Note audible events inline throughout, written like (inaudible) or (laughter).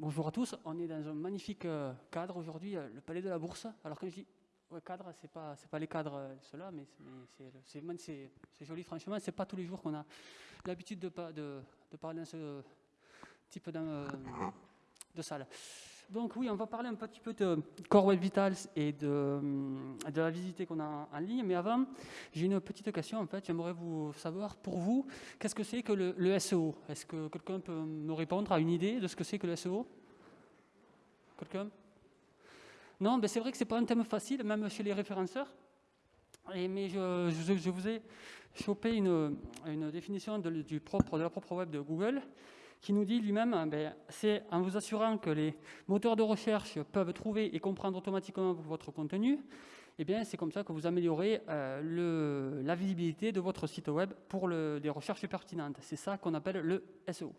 Bonjour à tous, on est dans un magnifique euh, cadre aujourd'hui, euh, le Palais de la Bourse. Alors quand je dis cadre, c'est pas pas les cadres euh, ceux-là, mais c'est joli franchement. C'est pas tous les jours qu'on a l'habitude de, de, de, parler dans ce type de salle. Donc oui, on va parler un petit peu de Core Web Vitals et de, de la visite qu'on a en ligne. Mais avant, j'ai une petite question. En fait, j'aimerais vous savoir, pour vous, qu'est-ce que c'est que le, SEO Est-ce que quelqu'un peut me répondre à une idée de ce que c'est que le SEO Quelqu'un? Non, ben c'est vrai que c'est pas un thème facile, même chez les référenceurs. Et, mais je, je, vous ai chopé une, une définition de la propre web de Google qui nous dit lui-même, hein, ben, c'est en vous assurant que les moteurs de recherche peuvent trouver et comprendre automatiquement votre contenu, eh bien c'est comme ça que vous améliorez euh, la visibilité de votre site web pour des recherches pertinentes. C'est ça qu'on appelle le SEO.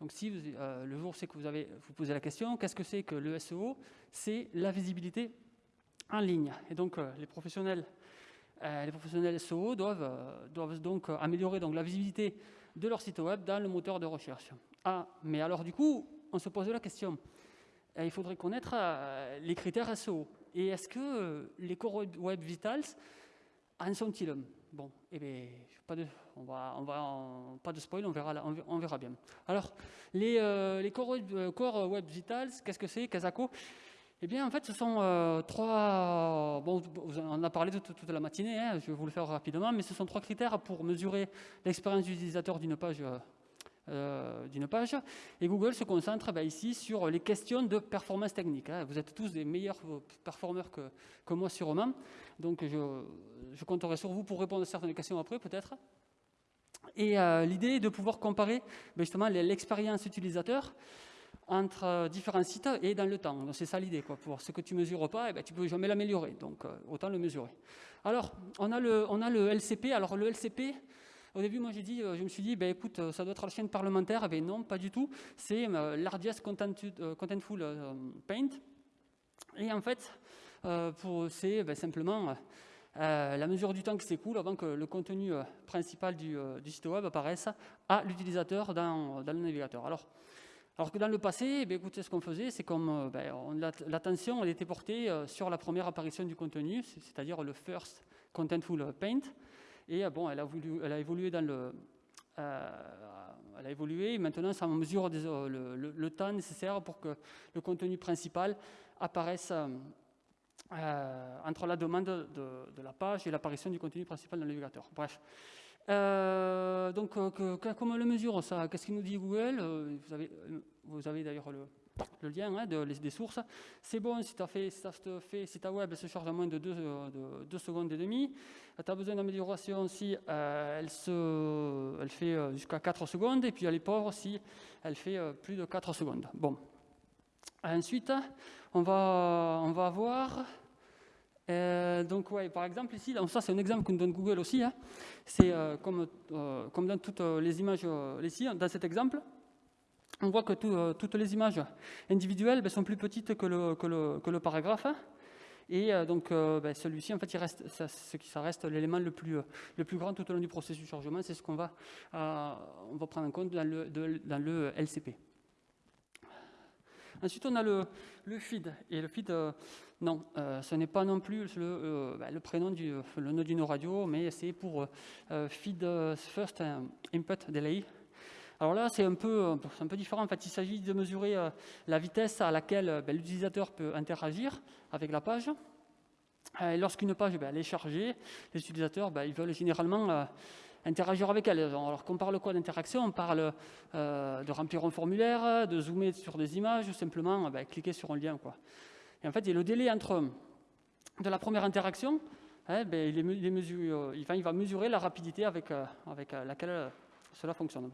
Donc si vous, euh, le jour c'est que vous avez vous posez la question, qu'est-ce que c'est que le SEO C'est la visibilité en ligne. Et donc euh, les professionnels les professionnels SEO doivent, doivent donc améliorer donc, la visibilité de leur site web dans le moteur de recherche. Ah, mais alors du coup, on se pose la question, eh, il faudrait connaître euh, les critères SEO. Et est-ce que euh, les core web vitals en sont-ils Bon, eh bien, pas de, on on spoil, on verra, bien. Alors, les, euh, core, web, vitals, qu'est-ce que c'est, Kazako eh bien, en fait, ce sont trois... Bon, on a parlé toute, toute la matinée, hein, je vais vous le faire rapidement, mais ce sont trois critères pour mesurer l'expérience utilisateur d'une page euh, d'une page. Et Google se concentre ben, ici sur les questions de performance technique. Hein. Vous êtes tous des meilleurs performeurs que, que moi sûrement. Donc je, compterai sur vous pour répondre à certaines questions après peut-être. Et euh, l'idée est de pouvoir comparer ben, justement l'expérience utilisateur entre euh, différents sites et dans le temps. C'est ça l'idée. Pour ce que tu ne mesures pas, eh ben, tu ne peux jamais l'améliorer. Donc autant le mesurer. Alors, on a le LCP. Alors le LCP, au début, moi, j'ai dit, euh, je me suis dit, ben, écoute, euh, ça doit être la chaîne parlementaire. Ben, non, pas du tout. C'est euh, Largest Contentful Paint. Et en fait, c'est ben, simplement la mesure du temps qui s'écoule avant que le contenu principal du, site web apparaisse à l'utilisateur dans, le navigateur. Alors, alors que dans le passé, ben, écoutez, ce qu'on faisait, c'est comme l'attention était portée sur la première apparition du contenu, c'est-à-dire le first contentful paint. Et euh, bon, elle a, voulu, elle a évolué euh, évolué. maintenant, ça mesure euh, le, temps nécessaire pour que le contenu principal apparaisse entre la demande de, la page et l'apparition du contenu principal dans le. Bref. donc, comment on le mesure ça? Qu'est-ce qu'il nous dit Google? Vous avez d'ailleurs le, le lien hein, de, des sources. C'est bon si, as fait, si, fait, si ta web se charge en moins de 2 de, secondes et demie. Tu as besoin d'amélioration si euh, elle, se, elle fait euh, jusqu'à 4 secondes. Et puis elle est pauvre si elle fait euh, plus de 4 secondes. Bon. Ensuite, on va, on va voir... donc, ouais, par exemple, ici, ça c'est un exemple nous donne Google aussi. Hein. C'est comme, comme dans toutes les images ici, dans cet exemple on voit que euh, toutes les images individuelles ben, sont plus petites que le, paragraphe. Et euh, donc, euh, ben, celui-ci, en fait, il reste, ça, reste l'élément le plus, grand tout au long du processus de chargement. C'est ce qu'on va, prendre en compte dans le, LCP. Ensuite, on a le, le feed. Et le feed, non, ce n'est pas non plus le, ben, le prénom du le nom d'une radio, mais c'est pour feed first input delay. Alors là, c'est un peu, un peu différent. En fait, il s'agit de mesurer euh, la vitesse à laquelle euh, ben, l'utilisateur peut interagir avec la page. Lorsqu'une page ben, est chargée, les utilisateurs ben, ils veulent généralement euh, interagir avec elle. Alors qu'on parle quoi d'interaction? On parle de remplir un formulaire, de zoomer sur des images, ou simplement cliquer sur un lien. Quoi. Et en fait, le délai entre de la première interaction, il, il, va mesurer la rapidité avec, avec laquelle cela fonctionne.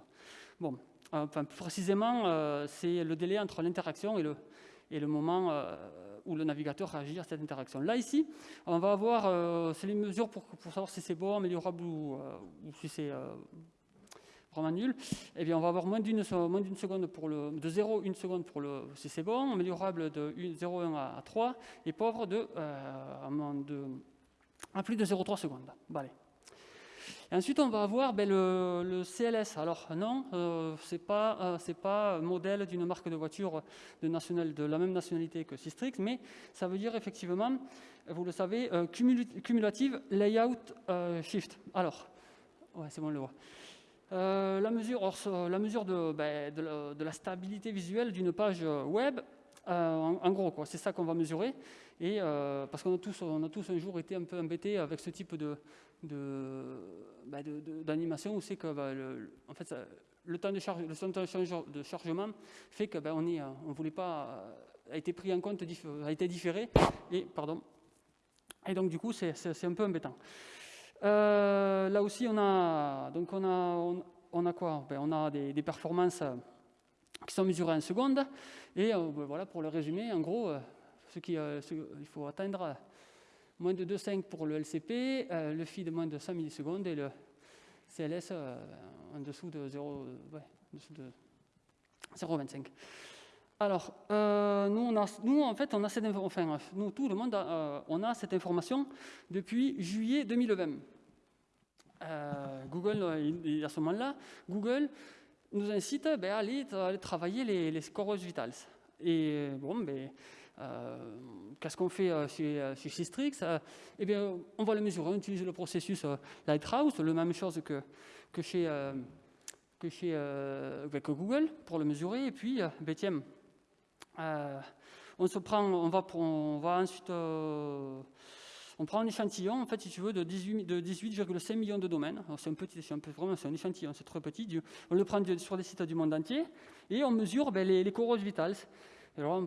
Bon, enfin, plus précisément, euh, c'est le délai entre l'interaction et le, moment euh, où le navigateur réagit à cette interaction. Là, ici, on va avoir, euh, c'est les mesures pour, savoir si c'est bon, améliorable ou, si c'est vraiment nul. Eh bien, on va avoir moins d'une seconde de 0, 1 seconde pour le, si c'est bon, améliorable de 0,1 à 3, et pauvre de, de à plus de 0,3 secondes. Bon, allez. Et ensuite, on va avoir ben, le, CLS. Alors non, euh, ce n'est pas, euh, pas modèle d'une marque de voiture de, de la même nationalité que Systrix, mais ça veut dire effectivement, vous le savez, euh, cumulative layout shift. Alors, ouais, c'est bon, on le voit. la mesure, ben, de, la, stabilité visuelle d'une page web, en, gros, c'est ça qu'on va mesurer. Et parce qu'on a tous, on a tous un jour été un peu embêtés avec ce type de, bah, d'animation où c'est que bah, le, en fait, le temps de, charge, le temps de chargement fait que bah, on est, on voulait pas a été pris en compte, a été différé et pardon. Et donc du coup c'est un peu embêtant. Euh, là aussi on a donc on a on, a quoi? Ben, On a des, performances qui sont mesurées en secondes et euh, ben, voilà pour le résumer en gros euh, ce qui il faut atteindre moins de 2,5 pour le LCP, euh, le feed moins de 5 millisecondes et le CLS euh, en dessous de 0,25. Alors, euh, nous, en fait, on a cette enfin, nous, tout le monde, a, on a cette information depuis juillet 2020. Google, à ce moment-là, Google nous incite ben, à, aller, travailler les, scores vitals. Et bon, ben, euh, qu'est-ce qu'on fait euh, chez, euh, chez Systrix Eh bien, on va le mesurer, on utilise le processus Lighthouse, la même chose que, que chez, que chez Google pour le mesurer. Et puis, ben, tiens, on se prend, on va, on va ensuite, on prend un échantillon, en fait, si tu veux, de 18,5 de 18 millions de domaines. C'est un petit, c'est vraiment, un échantillon, c'est très petit. On le prend sur des sites du monde entier et on mesure ben, les, les coraux vitales. Alors,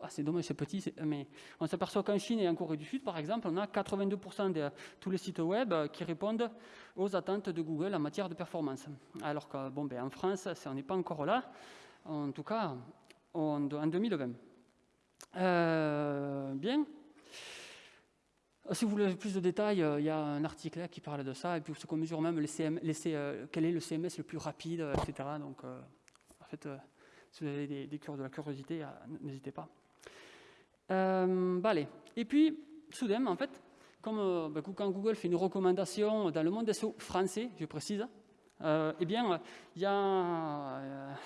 ah, c'est dommage, c'est petit, mais on s'aperçoit qu'en Chine et en Corée du Sud, par exemple, on a 82% de tous les sites web qui répondent aux attentes de Google en matière de performance. Alors que, bon, ben, en France, on n'est pas encore là, en tout cas en, 2020. Euh, bien. Si vous voulez plus de détails, euh, il y a un article qui parle de ça, et puis ce qu'on mesure même euh, quel est le CMS le plus rapide, etc. Donc, en fait, si vous avez des, des de la curiosité, euh, n'hésitez pas. Euh, bah, allez. Et puis, soudain, en fait, euh, bah, quand Google fait une recommandation dans le monde SEO français, je précise, eh bien, il y, a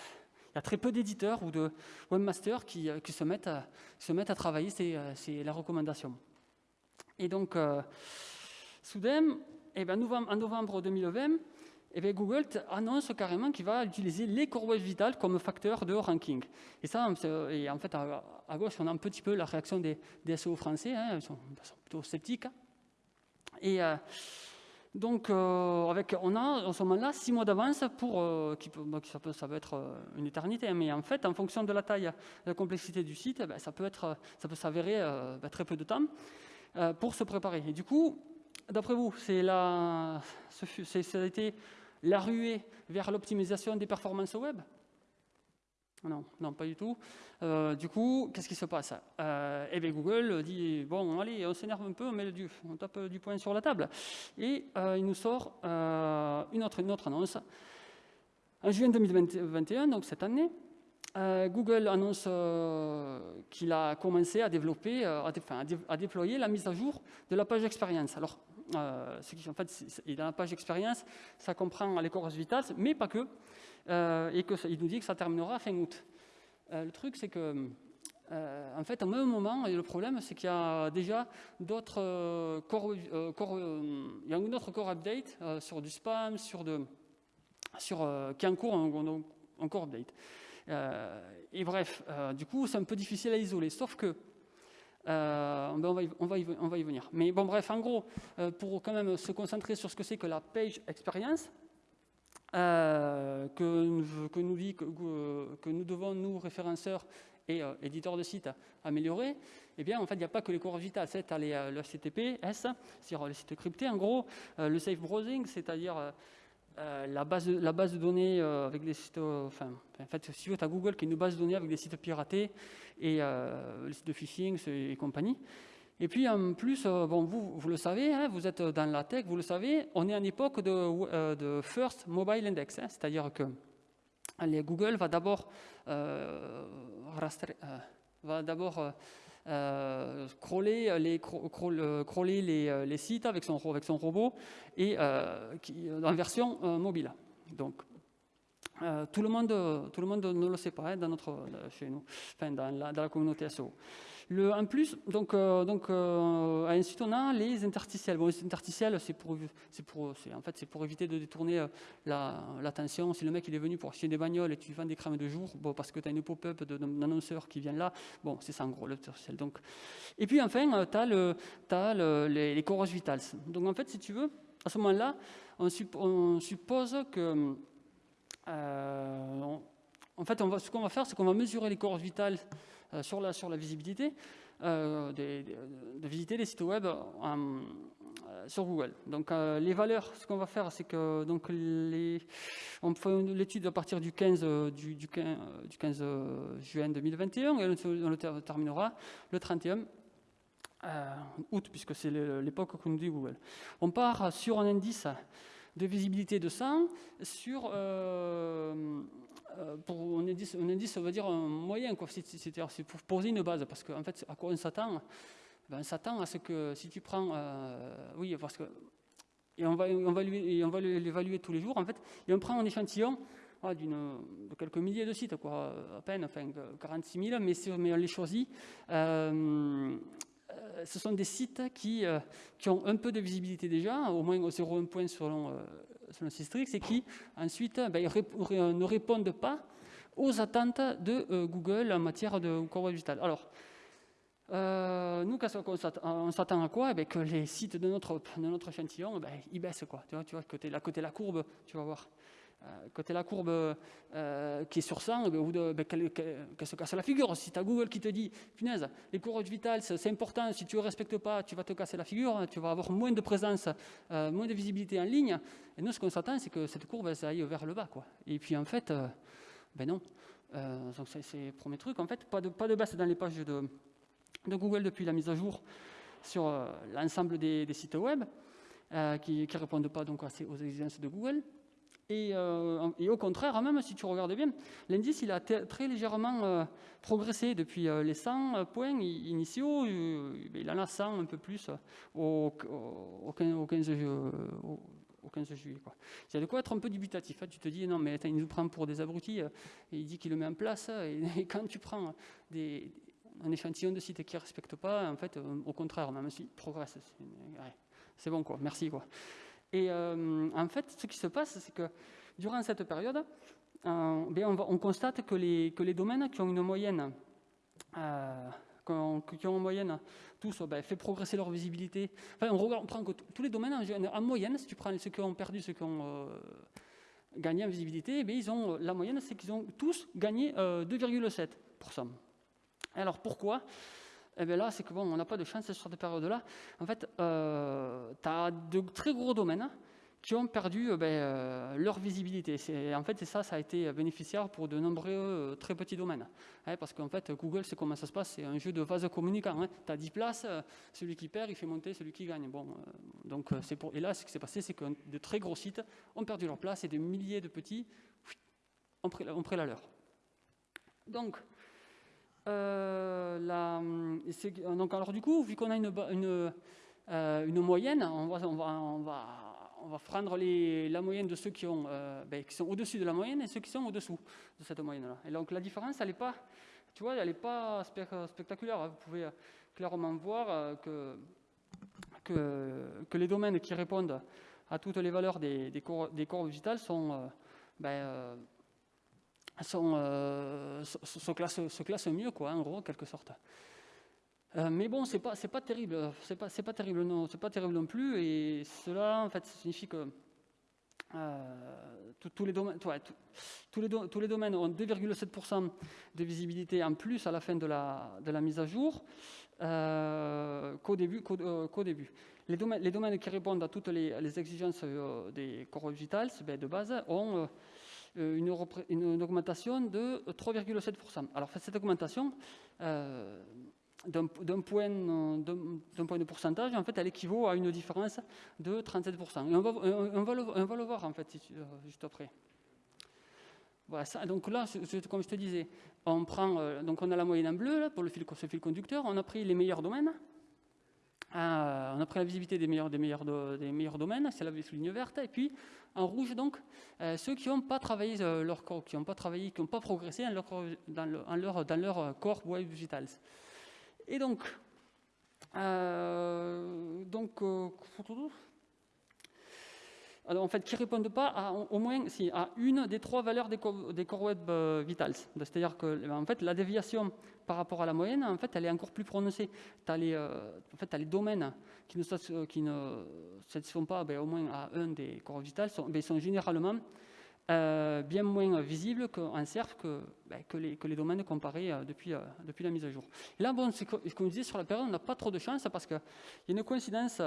très peu d'éditeurs ou de webmasters qui, se, mettent à, travailler c'est la recommandation. Et donc, soudain, eh bien, en novembre 2020, eh bien, Google annonce carrément qu'il va utiliser les courbes vitales comme facteur de ranking. Et ça, et en fait, à, gauche, on a un petit peu la réaction des, SEO français, hein, ils, sont, plutôt sceptiques. Et euh, donc, euh, avec, on a en ce moment-là six mois d'avance pour, euh, qui peut, ça, peut, ça, peut, être une éternité, hein, mais en fait, en fonction de la taille, de la complexité du site, eh ben, ça peut être, ça peut s'avérer ben, très peu de temps pour se préparer. Et du coup, d'après vous, la, ça a été la ruée vers l'optimisation des performances web? Non, non, pas du tout. Euh, du coup, qu'est-ce qui se passe? Euh, Eh bien, Google dit bon, allez, on s'énerve un peu, on, met du, on tape du poing sur la table. Et euh, il nous sort une, autre, une autre annonce. En juin 2021, donc cette année, Google annonce qu'il a commencé à développer, à, à, déployer la mise à jour de la page expérience. Alors, euh, en fait, dans la page expérience, ça comprend les courses vitales, mais pas que, euh, et qu'il nous dit que ça terminera fin août. Euh, le truc, c'est que, en fait, au même moment, et le problème, c'est qu'il y a déjà d'autres core, il y a une autre core update sur du spam, sur de, sur, qui est en cours en, en core update. Et bref, du coup, c'est un peu difficile à isoler, sauf que euh, on, va y, venir. Mais bon, bref, en gros, euh, pour quand même se concentrer sur ce que c'est que la page experience, euh, que, nous devons, nous, référenceurs et éditeurs de sites, améliorer, eh bien, en fait, il n'y a pas que les cours vitales. C'est le HTTPS, c'est-à-dire les sites cryptés, en gros, le safe browsing, c'est-à-dire euh, la, base la base de données euh, avec des sites, euh, enfin, en fait, si tu as Google qui est une base de données avec des sites piratés et les sites de phishing et compagnie. Et puis en plus, bon, vous, vous le savez, hein, vous êtes dans la tech, vous le savez, on est en époque de, de First Mobile Index, hein, c'est-à-dire que les Google va d'abord va d'abord crawler, les, crawler les, les, sites avec son, avec son robot et qui, en version mobile. Donc, tout, le monde, tout le monde ne le sait pas hein, dans notre, chez nous, enfin, dans, la, dans la communauté SEO. En plus, donc, euh, donc euh, ensuite on a les interstitiels. Bon, les interstitiels, c'est pour, pour, en fait, pour éviter de détourner euh, l'attention. si le mec il est venu pour acheter des bagnoles et tu vends des crèmes de jour, bon, parce que tu as une pop-up d'un qui vient là, bon, c'est ça en gros l'interstitiel. Et puis enfin, tu as, le, as le, les, les vitals. Donc en fait, si tu veux, à ce moment-là, on, suppose que. En fait, ce qu'on va faire, c'est qu'on va mesurer les corps vitales euh, sur, la, visibilité, euh, de, visiter les sites web euh, sur Google. Donc les valeurs, ce qu'on va faire, c'est que donc on fait l'étude à partir du 15, du, du 15, juin 2021 et on le terminera le 31 août, puisque c'est l'époque qu'on nous dit Google. On part sur un indice de visibilité de 100 sur euh, pour un indice, indice, ça veut dire un moyen, c'est pour poser une base, parce qu'en fait, à quoi on s'attend? Ben, On s'attend à ce que si tu prends, euh, oui, parce que, et on va, on va l'évaluer tous les jours, en fait, et on prend un échantillon ah, de quelques milliers de sites, quoi, à peine, enfin 46 000, mais, mais on les choisit. Euh, ce sont des sites qui, qui ont un peu de visibilité déjà, au moins 0,1 point selon selon Systrix, et qui ensuite ben, ne répondent pas aux attentes de euh, Google en matière de corps digital. Alors, euh, nous, on s'attend à quoi? Eh ben, Que les sites de notre, de notre échantillon, ben, ils baissent. Tu vois, tu vois côté, la, côté la courbe, tu vas voir. Euh, côté la courbe euh, qui est sur 100, ben, qu'elle se casse la figure. Si tu as Google qui te dit, punaise, les courroies vitales, c'est important, si tu ne respectes pas, tu vas te casser la figure, tu vas avoir moins de présence, euh, moins de visibilité en ligne. Et nous, ce qu'on s'attend, c'est que cette courbe, ça aille vers le bas. Quoi. Et puis, en fait, ben non. donc, c'est le premier truc. En fait, pas de, pas de baisse dans les pages de, Google depuis la mise à jour sur l'ensemble des, sites web qui ne répondent pas donc, aux exigences de Google. Euh, et, au contraire, même si tu regardes bien, l'indice il a très légèrement euh, progressé depuis euh, les 100 points initiaux. il en a 100 un peu plus au, 15, juillet. Quoi. Il y a de quoi être un peu dubitatif. Hein. Tu te dis, non, mais il nous prend pour des abrutis, il dit qu'il le met en place. (laughs) Et, quand tu prends un échantillon de sites qui ne respectent pas, en fait, au contraire, même s'il progresse, c'est bon, quoi. merci. Quoi. Et euh, en fait, ce qui se passe, c'est que durant cette période, euh, ben, on, constate que les, domaines qui ont une moyenne, euh, qui ont en moyenne tous ben, fait progresser leur visibilité. Enfin, on, prend que tous les domaines en, moyenne, si tu prends ceux qui ont perdu, ceux qui ont gagné en visibilité, ben, ils ont, la moyenne, c'est qu'ils ont tous gagné 2,7%. Alors pourquoi? Eh bien là, c'est que bon, on n'a pas de chance sur cette période-là. En fait, euh, tu as de très gros domaines qui ont perdu euh, ben, euh, leur visibilité. En fait, ça, ça a été bénéficiaire pour de nombreux très petits domaines. Hein, parce qu'en fait, Google, c'est comment ça se passe C'est un jeu de vase communicant. Hein. Tu as 10 places, celui qui perd, il fait monter celui qui gagne. Bon, donc, pour... Et là, ce qui s'est passé, c'est que de très gros sites ont perdu leur place et des milliers de petits ont pris, ont pris la leur. Donc, euh, donc alors du coup, vu qu'on a une, euh, moyenne, on va, prendre la moyenne de ceux euh, ben, qui sont au-dessus de la moyenne et ceux qui sont au-dessous de cette moyenne-là. Et donc la différence, elle n'est pas, tu vois, elle pas spectaculaire. Vous pouvez clairement voir que, les domaines qui répondent à toutes les valeurs des, des, corps, des vitales sont ben, sont, euh, se, classent, mieux, quoi, en gros, en quelque sorte. Euh, mais bon, c'est pas, pas terrible, c'est pas, pas terrible non, pas terrible non plus, et cela, en fait, signifie que euh, tous les domaines, ont 2,7% de visibilité en plus à la fin de la, de la mise à jour qu'au début, qu'au, début. Les domaines, les domaines qui répondent à toutes les, exigences des corps digitales ben, de base ont euh, une, augmentation de 3,7%. Alors cette augmentation, euh, d'un point, point, de pourcentage, en fait, elle équivaut à une différence de 37%. Et on va, le, voir, en fait, euh, juste après. Voilà, donc là, comme je te disais, on prend, donc on a la moyenne en bleu pour le ce fil conducteur, on a pris les meilleurs domaines, euh, on a pris la visibilité des meilleurs, des meilleurs, des meilleurs domaines, c'est la ligne verte, et puis en rouge donc euh, ceux qui n'ont pas travaillé euh, leur corps, qui n'ont pas travaillé, qui n'ont pas progressé dans leur, dans, leur, dans leur corps web vitals. Et donc, donc en fait, qui ne répondent pas à, au moins à une des trois valeurs des, des core web vitals. C'est-à-dire que en fait, la déviation par rapport à la moyenne, en fait, elle est encore plus prononcée. Tu as, euh, en fait, as, les domaines qui ne, qui ne satisfont pas ben, au moins à un des corps vitales, sont, ben, sont généralement euh, bien moins visibles en SERF que, ben, que, les, que, les, domaines comparés euh, depuis, depuis la mise à jour. Là, bon, comme je disais, sur la période, on n'a pas trop de chance parce qu'il y a une coïncidence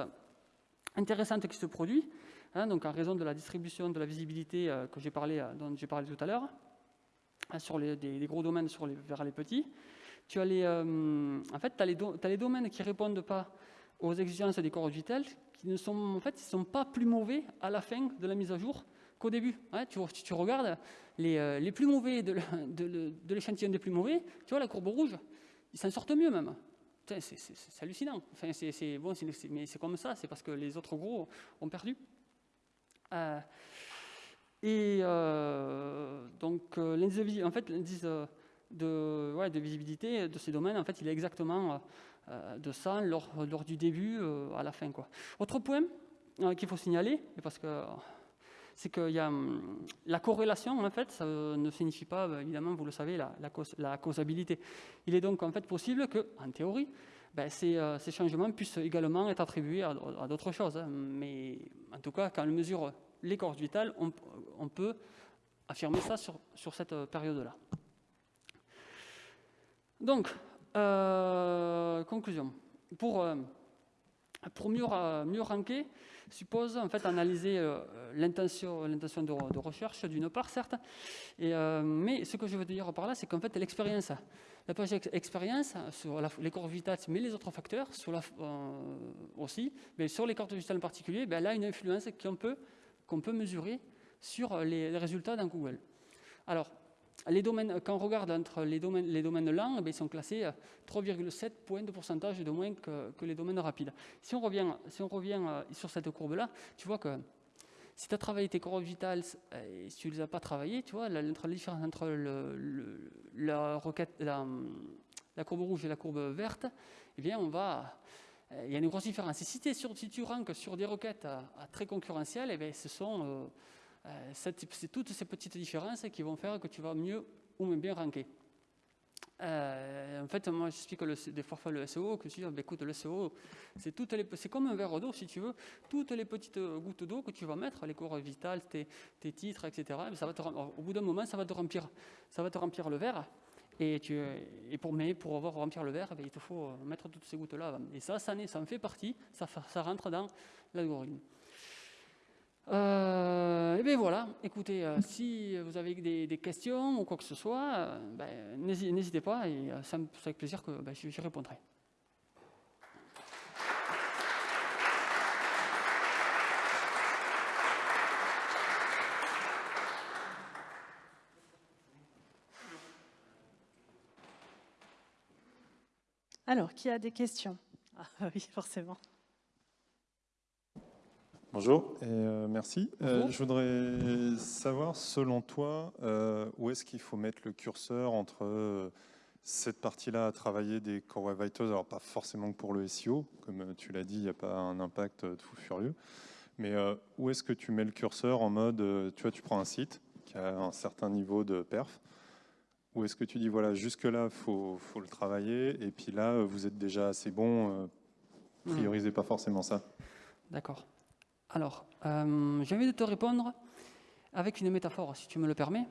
intéressante qui se produit, hein, donc en raison de la distribution de la visibilité que j'ai parlé, dont j'ai parlé tout à l'heure, hein, sur les, des, gros domaines vers les petits tu as les, euh, en fait, tu as, les domaines qui ne répondent pas aux exigences des corps vitales, qui ne sont, en fait, sont pas plus mauvais à la fin de la mise à jour qu'au début. Hein. tu, regardes les, euh, les, plus mauvais de, l'échantillon des plus mauvais, tu vois la courbe rouge, ils s'en sortent mieux même. C'est hallucinant. Enfin, c'est bon, mais c'est comme ça, c'est parce que les autres gros ont perdu. Euh, et donc, l'indice, en fait, l'indice de, visibilité de ces domaines, en fait, il est exactement euh, de ça lors, du début euh, à la fin. Quoi. Autre point euh, qu'il faut signaler, parce que c'est que y a, la corrélation, en fait, ça ne signifie pas, bah, évidemment, vous le savez, la, la, causabilité. Il est donc en fait possible que, en théorie, ben, ces, ces, changements puissent également être attribués à, d'autres choses. Hein. Mais en tout cas, quand on mesure les corps vitales, on, on peut affirmer ça sur, cette période-là. Donc, euh, conclusion. Pour, euh, mieux, mieux ranker, suppose en fait analyser euh, l'intention de, recherche d'une part, certes, mais ce que je veux dire par là, c'est qu'en fait l'expérience, la page expérience sur les corps vitales, mais les autres facteurs la, aussi, mais sur les corps vitales en particulier, ben, elle a une influence qu'on peut, qu'on peut mesurer sur les, résultats d'un Google. Alors, quand on regarde entre les domaines, les domaines lents, eh ils sont classés à 3,7 points de pourcentage de moins que, les domaines rapides. Si on revient, si on revient euh, sur cette courbe-là, tu vois que si tu as travaillé tes corps vitales euh, et si tu ne les as pas travaillés, tu vois, la, différence entre la, courbe rouge et la courbe verte, eh bien, on va, euh, il y a une grosse différence. si, si tu ranques sur des requêtes à, très concurrentielles, eh bien, ce sont euh, toutes ces petites différences qui vont faire que tu vas mieux ou moins bien ranker. Euh, en fait, moi, j'explique des fois le SEO, que je dis, ben, écoute, le SEO, c'est comme un verre d'eau, si tu veux. Toutes les petites gouttes d'eau que tu vas mettre, les cours vitales, tes, titres, etc., au bout d'un moment, ça va te remplir, ça va te remplir le verre. Et, pour, mais pour avoir remplir le verre, ben, il te faut mettre toutes ces gouttes-là. Et ça, ça, en fait partie, ça rentre dans l'algorithme. Euh, et bien voilà, écoutez, euh, si vous avez des, questions ou quoi que ce soit, euh, ben, n'hésitez pas et c'est avec plaisir que ben, j'y répondrai. Alors, qui a des questions? Ah, (laughs) Oui, forcément. Bonjour et euh, merci. Euh, je voudrais savoir, selon toi, euh, où est-ce qu'il faut mettre le curseur entre cette partie-là à travailler des Core Web Vitals, alors pas forcément pour le SEO, comme tu l'as dit, il n'y a pas un impact fou furieux, mais où est-ce que tu mets le curseur en mode, tu vois, tu prends un site qui a un certain niveau de perf, où est-ce que tu dis, voilà, jusque-là, il faut, faut, le travailler, et puis là, vous êtes déjà assez bon, priorisez pas forcément ça. D'accord. Alors, euh, j'ai envie de te répondre avec une métaphore, si tu me le permets.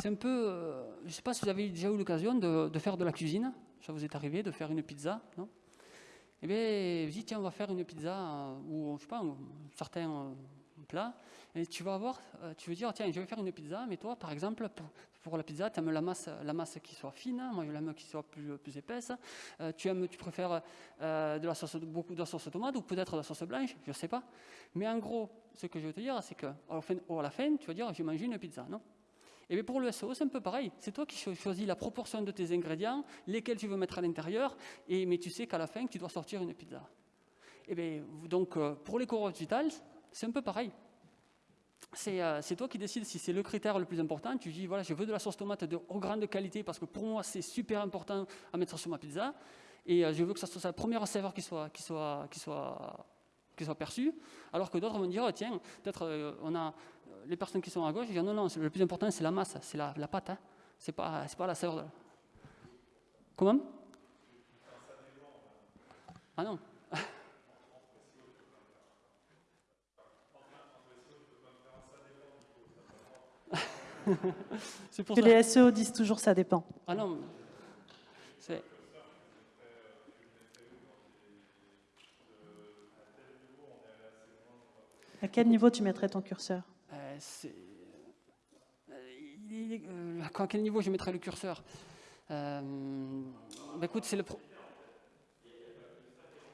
C'est un peu, euh, je ne sais pas si vous avez déjà eu l'occasion de, faire de la cuisine. Ça vous est arrivé de faire une pizza, non? Eh bien, dis tiens, on va faire une pizza euh, ou je sais pas, un certain plat. Et tu vas avoir, tu veux dire, tiens, je vais faire une pizza, mais toi, par exemple, pour la pizza, tu aimes la masse, la masse qui soit fine, moi je l'aime qui soit plus, plus épaisse. Euh, tu, aimes, tu préfères euh, de la sauce, beaucoup de sauce tomate ou peut-être de la sauce blanche, je ne sais pas. Mais en gros, ce que je veux te dire, c'est qu'à la fin, tu vas dire, je mange une pizza, non? Et bien pour le SEO, c'est un peu pareil. C'est toi qui choisis la proportion de tes ingrédients, lesquels tu veux mettre à l'intérieur, mais tu sais qu'à la fin, tu dois sortir une pizza. Et bien, donc, euh, pour les Core Vitals, c'est un peu pareil. Euh, c'est toi qui décides si c'est le critère le plus important. Tu dis, voilà, je veux de la sauce tomate de grande qualité parce que pour moi, c'est super important à mettre sur ma pizza. Et euh, je veux que ça soit la première saveur qui soit, qui soit, qui soit, perçue. Alors que d'autres vont dire, oh, tiens, peut-être on a les personnes qui sont à gauche, ils disent, non, non, le plus important, c'est la masse, c'est la, pâte. Hein. C'est pas, pas la saveur. Comment? Ah non que les SEO disent toujours ça dépend. Ah non. À quel niveau tu mettrais ton curseur? Euh, euh, euh, À quel niveau je mettrais le curseur? Bah, Écoute, c'est le. Pro...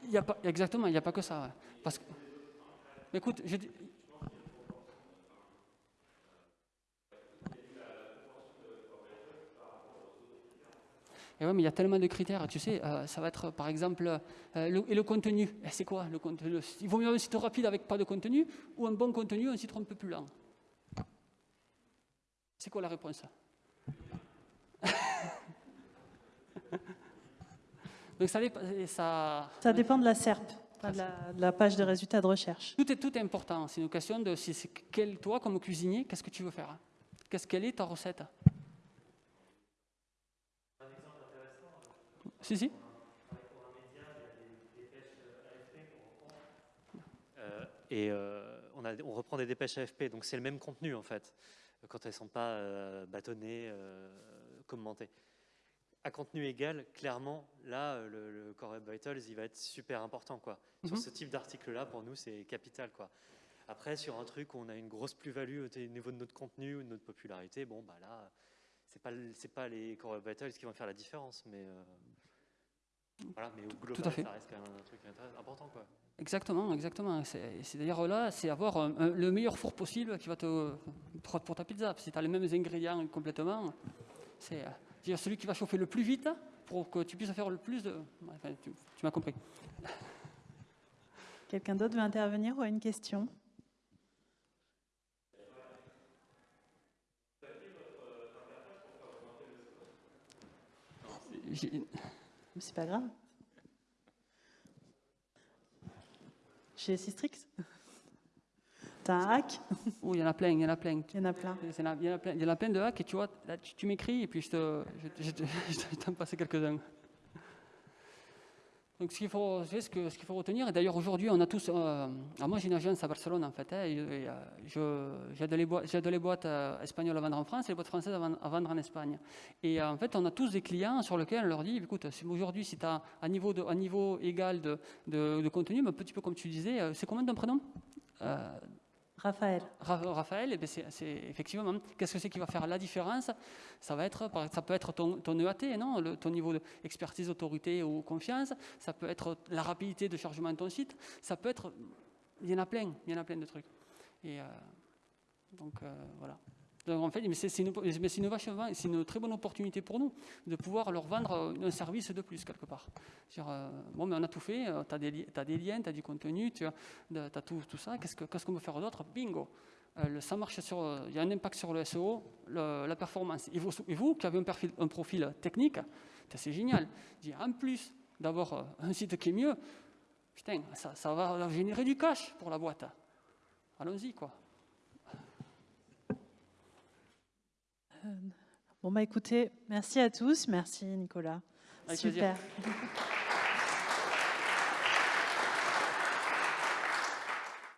Il y a pas, exactement, il n'y a pas que ça. Parce que, écoute, je, Et ouais, mais il y a tellement de critères. Tu sais, euh, ça va être par exemple, euh, le, et le contenu. Eh, c'est quoi le contenu? Il vaut mieux un site rapide avec pas de contenu ou un bon contenu, un site un peu plus lent C'est quoi la réponse? (laughs) Donc ça, ça, ça dépend de la SERP, de la, page de résultats de recherche. Tout est, tout est important. C'est une question de si quel, toi, comme cuisinier, qu'est-ce que tu veux faire? Qu'est-ce Quelle est ta recette? Si, si. Euh, et euh, on, a, on, reprend des dépêches AFP, donc c'est le même contenu en fait, quand elles ne sont pas euh, bâtonnées, commentées. À contenu égal, clairement, là, le, Core Web Vitals, il va être super important. Quoi. Sur mhm. ce type d'article-là, pour nous, c'est capital. Quoi. Après, sur un truc où on a une grosse plus-value au niveau de notre contenu ou de notre popularité, bon, bah là, c'est pas, pas les Core Web Vitals qui vont faire la différence, mais voilà, mais au global, Tout à fait. ça reste quand même un truc important. Quoi. Exactement, exactement. C'est d'ailleurs là, c'est avoir le meilleur four possible qui va te pour ta pizza. Si tu as les mêmes ingrédients complètement, c'est euh, celui qui va chauffer le plus vite pour que tu puisses faire le plus de. Enfin, tu, tu m'as compris. Quelqu'un d'autre veut intervenir ou a une question? C'est pas grave. Chez Sistrix T'as un hack Oui, il y en a plein, il y en a plein. Il y en a plein. Il y en a, plein, il y en a plein de hacks et tu vois, là, tu, m'écris et puis je te, je, je, je t'en passe quelques-uns. Donc ce qu'il faut, retenir, et d'ailleurs aujourd'hui on a tous, euh, moi j'ai une agence à Barcelone en fait, hein, et, euh, les boîtes, euh, espagnoles à vendre en France et les boîtes françaises à vendre, en Espagne. Et en fait on a tous des clients sur lesquels on leur dit, écoute, aujourd'hui si tu as un niveau, égal de, de, contenu, un petit peu comme tu disais, c'est combien ton prénom? Raphaël. Raphaël, eh c'est effectivement, qu'est-ce que c'est qui va faire la différence? Ça va être, ça peut être ton, EAT, non? Ton niveau d'expertise, autorité ou confiance. Ça peut être la rapidité de chargement de ton site. Ça peut être, il y en a plein, il y en a plein de trucs. Et euh, donc euh, voilà en fait, c'est une, une, très bonne opportunité pour nous de pouvoir leur vendre euh, un service de plus quelque part. Euh, bon, mais on a tout fait, euh, tu as, des liens, tu as du contenu, tu as, as tout, ça, qu'est-ce qu'on qu peut faire d'autre? Bingo ça marche sur, il y a un impact sur le SEO, la performance. Et vous, qui avez un profil, un profil technique, c'est génial. En plus d'avoir un site qui est mieux, putain, ça, ça va générer du cash pour la boîte. Allons-y, quoi. Bon, bah écoutez, merci à tous. Merci Nicolas. Super.